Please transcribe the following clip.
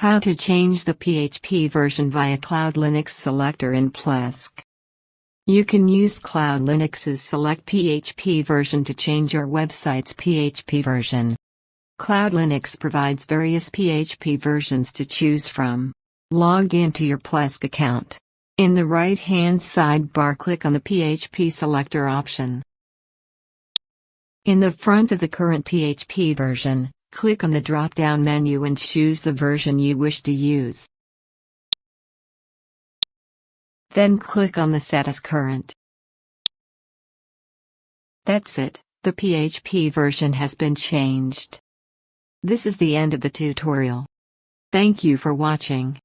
How to change the PHP version via Cloud Linux selector in Plesk. You can use Cloud Linux's Select PHP version to change your website's PHP version. Cloud Linux provides various PHP versions to choose from. Log into your Plesk account. In the right-hand sidebar click on the PHP selector option. In the front of the current PHP version, click on the drop-down menu and choose the version you wish to use. Then click on the Set as Current. That's it, the PHP version has been changed. This is the end of the tutorial. Thank you for watching.